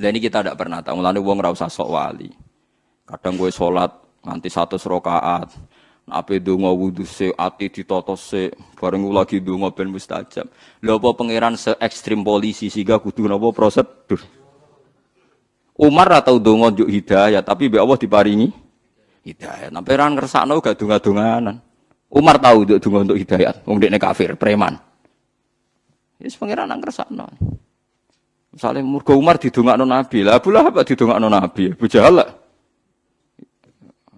Dan ini kita tidak pernah tahu. mulanya uang rasa sok wali. Kadang gue sholat nanti satu serokaat. Ape donga wudu se ati ditata se bareng lagi donga ben mustajab. Lha apa pangeran se ekstrim polisi sehingga kudu napa prosedur. Umar atau donga njuk hidayah tapi mbek Allah diparingi hidayah. Nah pangeran ngersakno gak donga-donganan. Umar tahu untuk donga untuk hidayah. Wong dekne kafir, preman. Wis pangeran nang ngersakno. Misalnya murga Umar didongakno Nabi, lah Abu Lahab didongakno Nabi, Abu Jahal lah.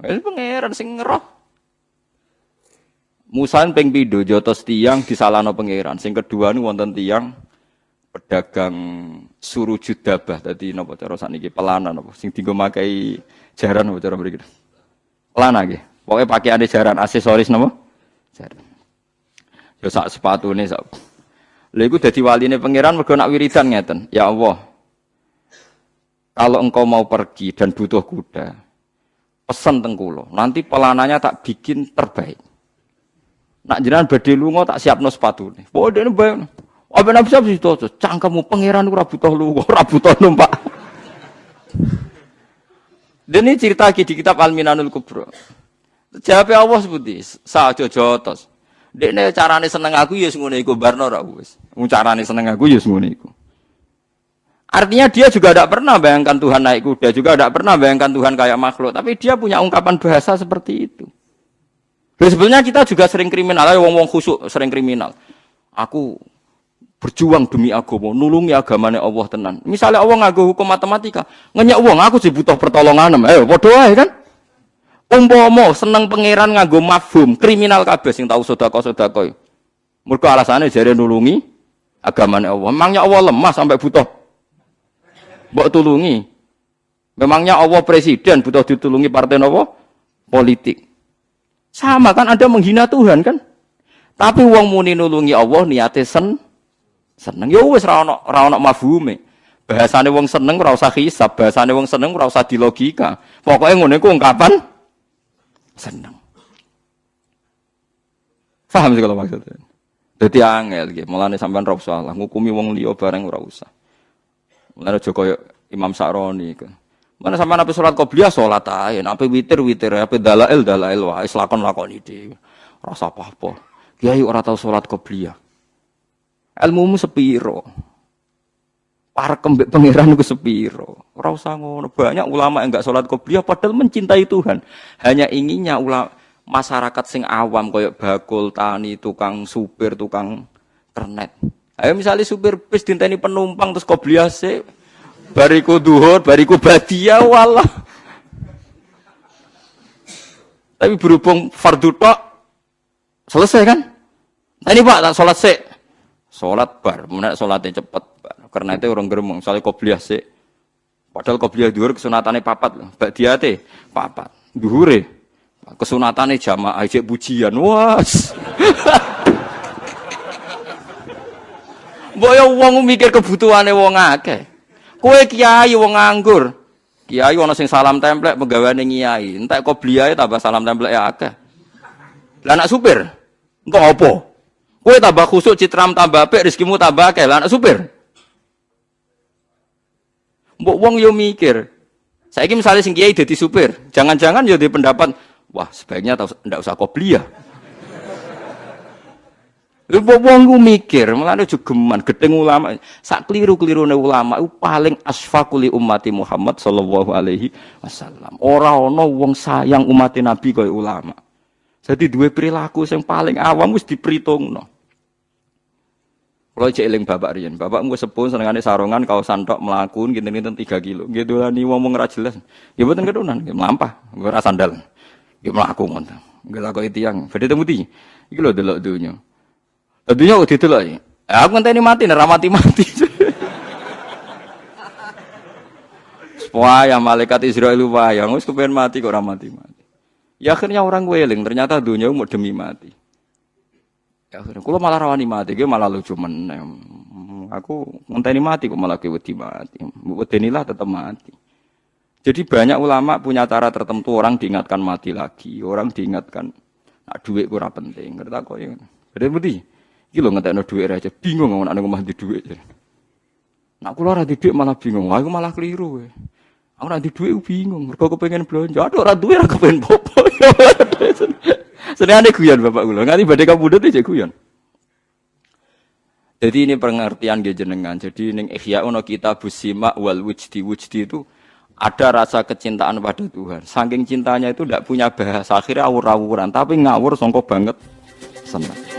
Wis pangeran sing ngeroh. Musa ping pindho jotos tiang disalahno pangeran. Sing kedua niku wonten tiang pedagang suruh judabah tadi napa cara sakniki pelana napa sing dienggo makai jaran napa cara mriki. Pelana nggih. Pokoke pakaiane jaran aksesoris napa? Jaran. Ya sak sepatune sak Lha iku dadi waline pangeran mergo nak wiridan ngeten. Ya Allah. Kalau engkau mau pergi dan butuh kuda, pesen teng kula. Nanti pelananya tak bikin terbaik. Nak jenengan badhe lunga tak siapno sepatune. Pokoke dene bayang. Apa nabi siap situ cangkemmu pangeran ora butuh lunga, ora butuh numpak. Dan ini cerita lagi di kitab Al-Minanul Kubro. Jawab Allah seperti sa aja jotos. Dekne carane seneng aku ya ngono iku barno ra wis. Seneng aku ya ngono iku. Artinya dia juga tidak pernah bayangkan Tuhan naik kuda, juga tidak pernah bayangkan Tuhan kayak makhluk, tapi dia punya ungkapan bahasa seperti itu. Dan sebenarnya kita juga sering kriminal, ayo wong-wong khusuk sering kriminal. Aku berjuang demi agama, nulungi agamanya Allah tenan. Misalnya Allah ngaku hukum matematika, ngenyak wong aku sih butuh pertolongan, ayo bodoh aja kan? Umpama seneng pangeran nganggo mafhum, kriminal kabeh sing tau sedekah-sedekah. Mergo alasane jare nulungi agamane Allah. Memangnya Allah lemah sampai butuh mbok tulungi. Memangnya Allah presiden butuh ditulungi partai nopo? Politik. Sama kan Anda menghina Tuhan kan? Tapi wong muni nulungi Allah niate sen seneng. Ya wis ra ono ra ono mafhume. Wong seneng ora usah hisab, bahasane wong seneng ora usah dilogika. Pokoknya ngono iku ungkapan seneng. Paham sih kalau maksudnya? Jadi angel gitu. Mulane sampean ora usah ngukumi wong liya bareng ora usah. Mulane Imam Sa'roni kan. Mana sampean ape salat qobliyah salat ae, ape witir witir, ape dalail dalail wae lakon lakoni dhewe. Rasa apa-apa. Kiai ora tau salat qobliyah. Ilmumu sepiro? Para kembek pangeran ku sepiro? Ora usah ngono. Banyak ulama yang enggak salat qobliyah padahal mencintai Tuhan. Hanya inginnya ulama masyarakat sing awam koyok bakul, tani, tukang supir, tukang ternet. Ayo misalnya supir bis dinteni penumpang terus qobliyah sih bariku duhur, bariku badia walah. Tapi berhubung fardu tok selesai kan? Nah, ini Pak tak salat sik. Salat bar, menak salatnya cepet. Bar. Karena itu orang geremeng, misalnya qobliyah sik. Padahal qobliyah duhur kesunatane papat loh. Mbak diate papat. Duhure kesunatane jamaah aja pujian. Was. Mbok ya wong mikir kebutuhane wong akeh. Kowe kiai wong nganggur. Kiai ana sing salam templek penggaweane kiai. Entek qobliyah tambah salam templek ya akeh. Lah anak supir, engko apa? Kowe tambah khusuk citram tambah apik rezekimu tambah akeh. Lah anak supir. Mbok wong yo mikir. Saiki misalnya sing kiai dadi supir, jangan-jangan yo di pendapat, wah sebaiknya ndak usah qobliyah. Lha wong ku mikir, mulane jogeman gedeng ulama. Sak kliru-klirune ulama iku paling asfaquli ummati Muhammad sallallahu alaihi wasallam. Ora ana wong sayang umat Nabi kaya ulama. Jadi dua perilaku yang paling awam wis diperhitungno. Kalau cek eling bapak riyen, bapak gue sepun senengane sarungan kau santok melakukan gini gini tiga kilo, gitu lah nih ngomong ra jelas. Ya betul kedunan, ya melampah, gue rasa sandal, ya melaku ngonteng, gue laku itu yang, beda temu ti, iki lo delok dunia. Dunia udah delok ya. Aku ngenteni mati, nih mati mati. Wah, malaikat Israel wayang, wis kepengen mati kok ora mati. Ya akhirnya orang weling, ternyata dunia mau demi mati. Ya akhirnya kula malah rawani mati, gue malah lucu meneh. Aku ngenteni mati kok malah gue mati. Wedenilah tetap mati. Jadi banyak ulama punya cara tertentu orang diingatkan mati lagi, orang diingatkan nak duit kurang penting. Ngerti kok ya. Berarti. Iki lho ngetekno duit aja bingung ngomong nak omah di duit. Nak kula ora di malah bingung. Aku malah keliru. We. Aku ora di duit bingung. Mergo pengen belanja. Aduh ora duit ora kepengen popo. Senengane guyon Bapak kula. Nganti badhe kapundhut iki guyon. Jadi ini pengertian dia jenengan. Jadi ning ihya ono kita busima wal wujdi wujdi itu ada rasa kecintaan pada Tuhan. Saking cintanya itu tidak punya bahasa akhirnya awur-awuran, tapi ngawur songkok banget senang.